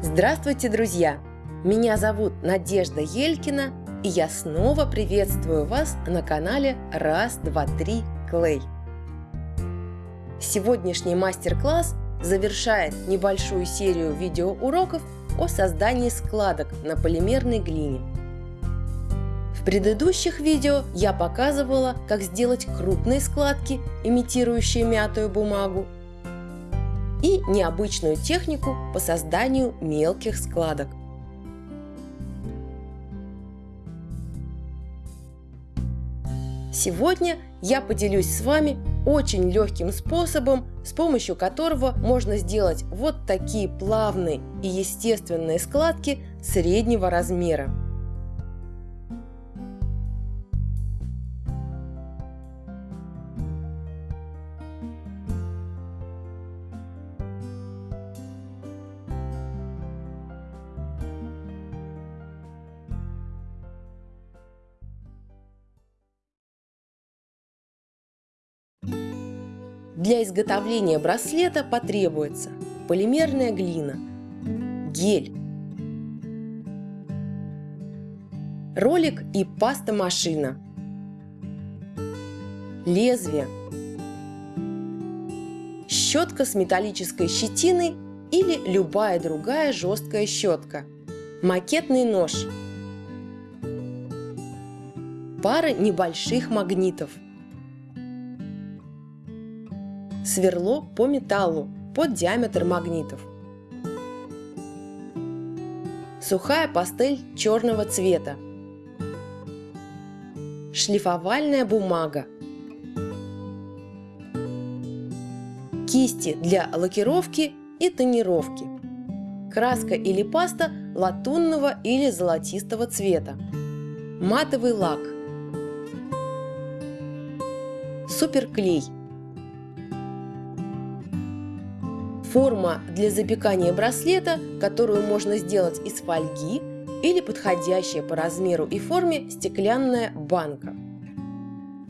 Здравствуйте, друзья! Меня зовут Надежда Елькина, и я снова приветствую вас на канале Раз, два, три, Клей. Сегодняшний мастер-класс завершает небольшую серию видеоуроков о создании складок на полимерной глине. В предыдущих видео я показывала, как сделать крупные складки, имитирующие мятую бумагу, и необычную технику по созданию мелких складок. Сегодня я поделюсь с вами очень легким способом, с помощью которого можно сделать вот такие плавные и естественные складки среднего размера. Для изготовления браслета потребуется полимерная глина, гель, ролик и паста-машина, лезвие, щетка с металлической щетиной или любая другая жесткая щетка, макетный нож, пара небольших магнитов – сверло по металлу под диаметр магнитов. Сухая пастель черного цвета. Шлифовальная бумага. Кисти для лакировки и тонировки. Краска или паста латунного или золотистого цвета. Матовый лак. Суперклей – Форма для запекания браслета, которую можно сделать из фольги или подходящая по размеру и форме стеклянная банка.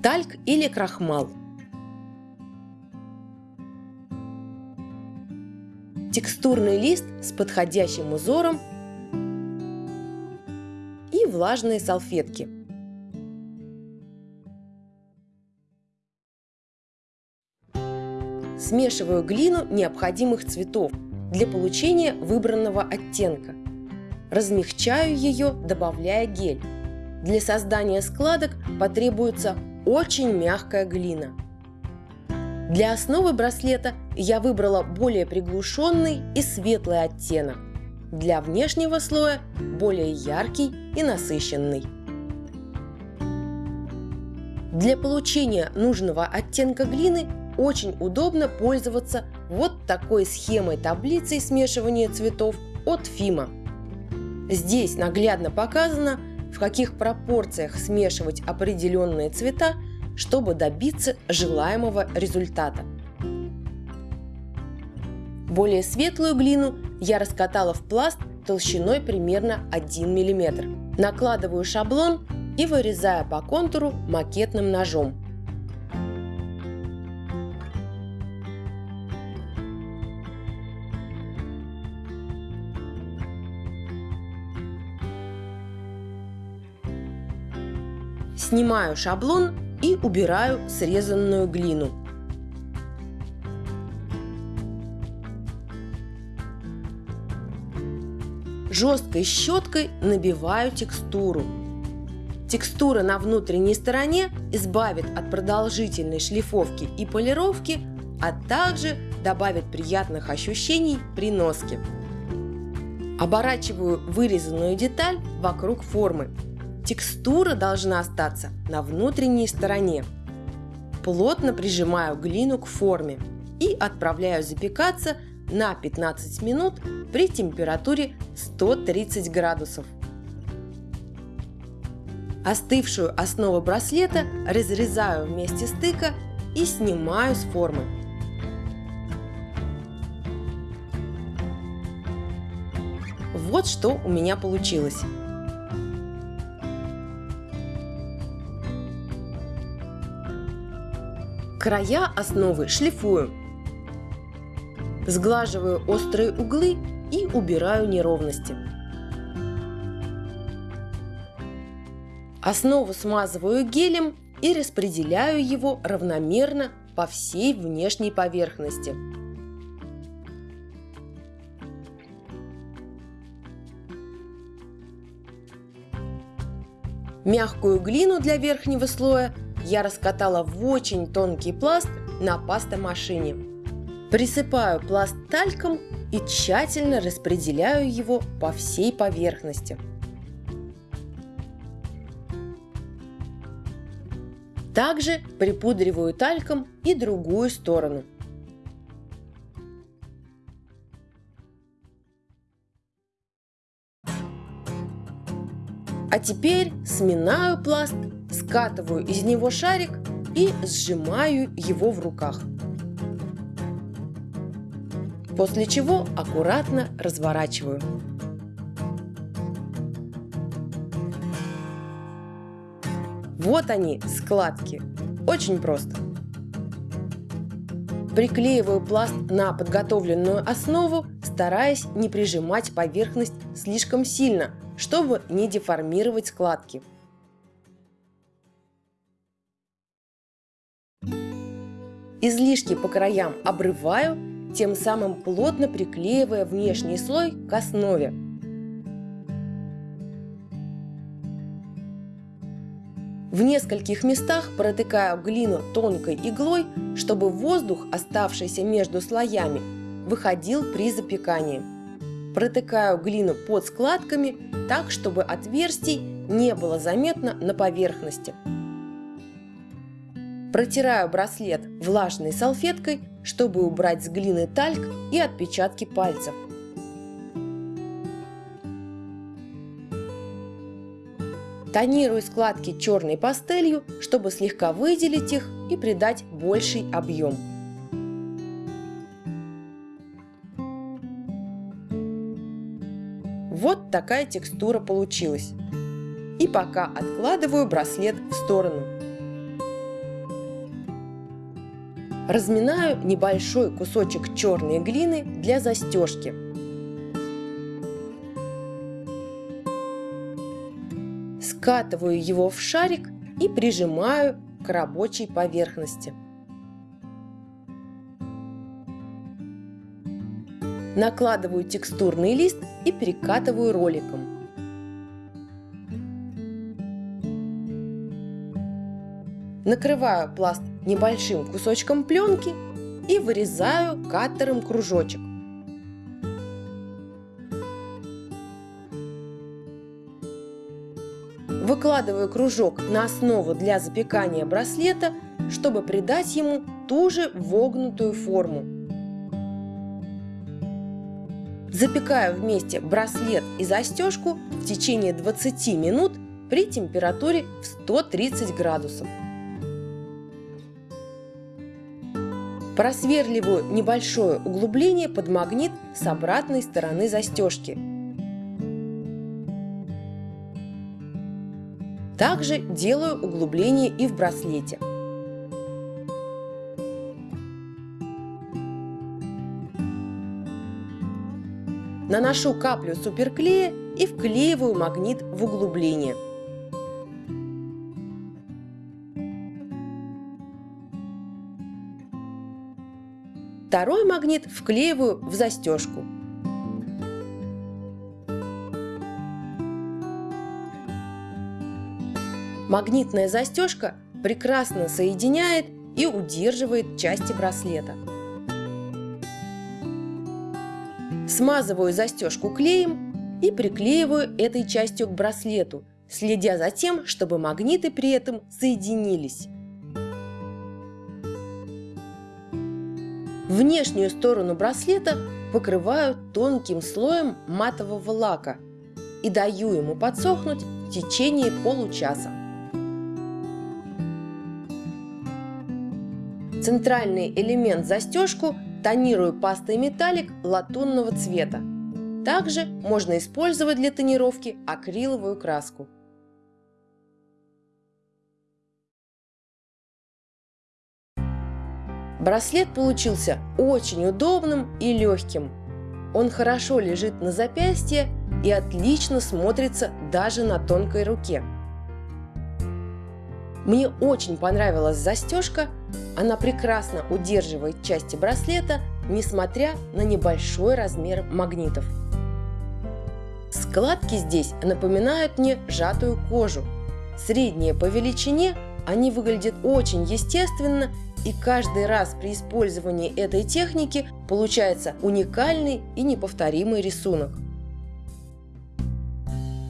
Тальк или крахмал. Текстурный лист с подходящим узором и влажные салфетки – Смешиваю глину необходимых цветов для получения выбранного оттенка. Размягчаю ее, добавляя гель. Для создания складок потребуется очень мягкая глина. Для основы браслета я выбрала более приглушенный и светлый оттенок. Для внешнего слоя более яркий и насыщенный. Для получения нужного оттенка глины очень удобно пользоваться вот такой схемой таблицей смешивания цветов от Фима. Здесь наглядно показано, в каких пропорциях смешивать определенные цвета, чтобы добиться желаемого результата. Более светлую глину я раскатала в пласт толщиной примерно 1 мм. Накладываю шаблон и вырезаю по контуру макетным ножом. Снимаю шаблон и убираю срезанную глину. Жесткой щеткой набиваю текстуру. Текстура на внутренней стороне избавит от продолжительной шлифовки и полировки, а также добавит приятных ощущений при носке. Оборачиваю вырезанную деталь вокруг формы Текстура должна остаться на внутренней стороне. Плотно прижимаю глину к форме и отправляю запекаться на 15 минут при температуре 130 градусов. Остывшую основу браслета разрезаю вместе стыка и снимаю с формы. Вот что у меня получилось. Края основы шлифую. Сглаживаю острые углы и убираю неровности. Основу смазываю гелем и распределяю его равномерно по всей внешней поверхности. Мягкую глину для верхнего слоя я раскатала в очень тонкий пласт на пастомашине. Присыпаю пласт тальком и тщательно распределяю его по всей поверхности. Также припудриваю тальком и другую сторону. А теперь сминаю пласт, скатываю из него шарик и сжимаю его в руках. После чего аккуратно разворачиваю. Вот они, складки. Очень просто. Приклеиваю пласт на подготовленную основу, стараясь не прижимать поверхность слишком сильно, чтобы не деформировать складки. Излишки по краям обрываю, тем самым плотно приклеивая внешний слой к основе. В нескольких местах протыкаю глину тонкой иглой, чтобы воздух, оставшийся между слоями, выходил при запекании. Протыкаю глину под складками так, чтобы отверстий не было заметно на поверхности. Протираю браслет влажной салфеткой, чтобы убрать с глины тальк и отпечатки пальцев. Тонирую складки черной пастелью, чтобы слегка выделить их и придать больший объем. Такая текстура получилась. И пока откладываю браслет в сторону. Разминаю небольшой кусочек черной глины для застежки. Скатываю его в шарик и прижимаю к рабочей поверхности. Накладываю текстурный лист и перекатываю роликом. Накрываю пласт небольшим кусочком пленки и вырезаю каттером кружочек. Выкладываю кружок на основу для запекания браслета, чтобы придать ему ту же вогнутую форму. Запекаю вместе браслет и застежку в течение 20 минут при температуре в 130 градусов. Просверливаю небольшое углубление под магнит с обратной стороны застежки. Также делаю углубление и в браслете. Наношу каплю суперклея и вклеиваю магнит в углубление. Второй магнит вклеиваю в застежку. Магнитная застежка прекрасно соединяет и удерживает части браслета. Смазываю застежку клеем и приклеиваю этой частью к браслету, следя за тем, чтобы магниты при этом соединились. Внешнюю сторону браслета покрываю тонким слоем матового лака и даю ему подсохнуть в течение получаса. Центральный элемент застежку тонирую пастой металлик латунного цвета. Также можно использовать для тонировки акриловую краску. Браслет получился очень удобным и легким. Он хорошо лежит на запястье и отлично смотрится даже на тонкой руке. Мне очень понравилась застежка, она прекрасно удерживает части браслета, несмотря на небольшой размер магнитов. Складки здесь напоминают мне сжатую кожу. Средние по величине, они выглядят очень естественно и каждый раз при использовании этой техники получается уникальный и неповторимый рисунок.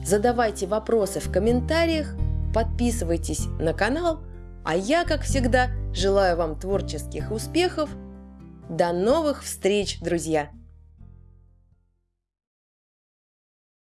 Задавайте вопросы в комментариях, подписывайтесь на канал, а я, как всегда, желаю вам творческих успехов. До новых встреч, друзья!